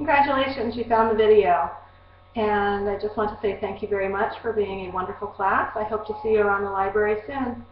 Congratulations, you found the video. And I just want to say thank you very much for being a wonderful class. I hope to see you around the library soon.